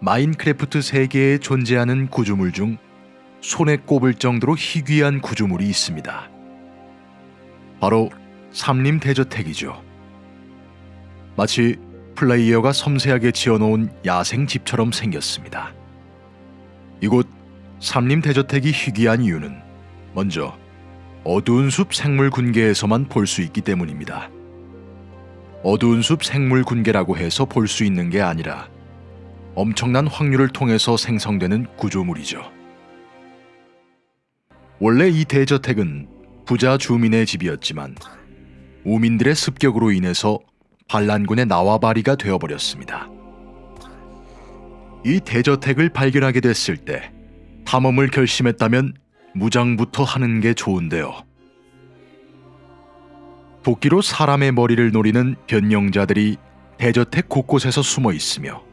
마인크래프트 세계에 존재하는 구조물 중 손에 꼽을 정도로 희귀한 구조물이 있습니다. 바로 삼림 대저택이죠. 마치 플레이어가 섬세하게 지어놓은 야생 집처럼 생겼습니다. 이곳 삼림 대저택이 희귀한 이유는 먼저 어두운 숲 생물 군계에서만 볼 수 있기 때문입니다. 어두운 숲 생물 군계라고 해서 볼 수 있는 게 아니라 엄청난 확률을 통해서 생성되는 구조물이죠. 원래 이 대저택은 부자 주민의 집이었지만 우민들의 습격으로 인해서 반란군의 나와바리가 되어버렸습니다. 이 대저택을 발견하게 됐을 때 탐험을 결심했다면 무장부터 하는 게 좋은데요. 도끼로 사람의 머리를 노리는 변령자들이 대저택 곳곳에서 숨어 있으며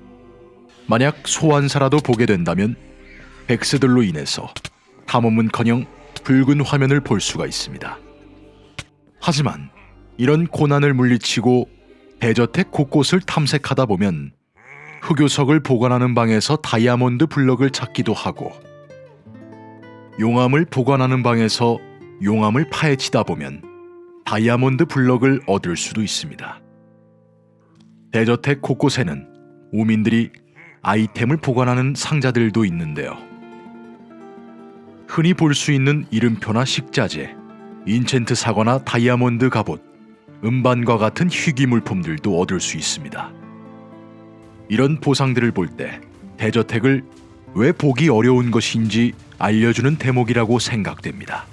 만약 소환사라도 보게 된다면 백스들로 인해서 탐험은커녕 붉은 화면을 볼 수가 있습니다. 하지만 이런 고난을 물리치고 대저택 곳곳을 탐색하다 보면 흑요석을 보관하는 방에서 다이아몬드 블럭을 찾기도 하고 용암을 보관하는 방에서 용암을 파헤치다 보면 다이아몬드 블럭을 얻을 수도 있습니다. 대저택 곳곳에는 우민들이 아이템을 보관하는 상자들도 있는데요. 흔히 볼 수 있는 이름표나 식자재, 인챈트 사과나 다이아몬드 갑옷, 음반과 같은 희귀 물품들도 얻을 수 있습니다. 이런 보상들을 볼 때 대저택을 왜 보기 어려운 것인지 알려주는 대목이라고 생각됩니다.